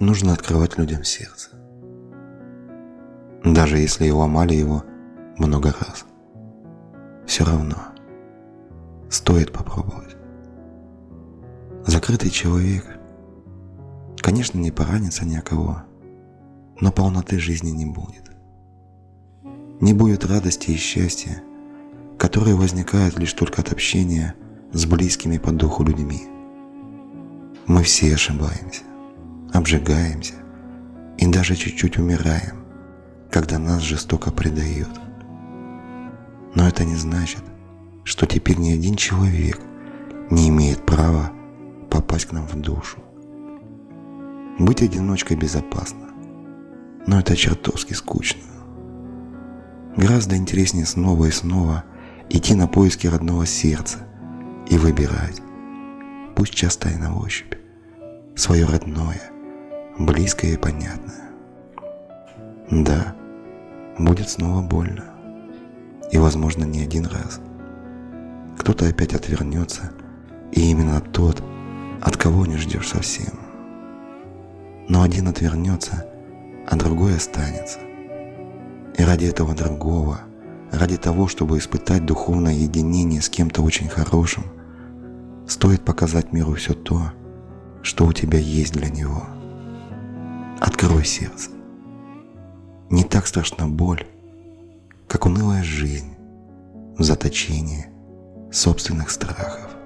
нужно открывать людям сердце. Даже если и ломали его много раз. Все равно стоит попробовать. Закрытый человек, конечно, не поранится ни о кого, но полноты жизни не будет. Не будет радости и счастья, которые возникают лишь только от общения с близкими по духу людьми. Мы все ошибаемся, обжигаемся и даже чуть-чуть умираем, когда нас жестоко предают. Но это не значит, что теперь ни один человек не имеет права попасть к нам в душу. Быть одиночкой безопасно, но это чертовски скучно. Гораздо интереснее снова и снова идти на поиски родного сердца и выбирать, пусть часто и на ощупь, свое родное, близкое и понятное. Да, будет снова больно, и, возможно, не один раз. Кто-то опять отвернется, и именно тот, от кого не ждешь совсем. Но один отвернется, а другой останется. И ради этого другого, ради того, чтобы испытать духовное единение с кем-то очень хорошим, стоит показать миру все то, что у тебя есть для него. Открой сердце. Не так страшна боль, как унылая жизнь в заточении собственных страхов.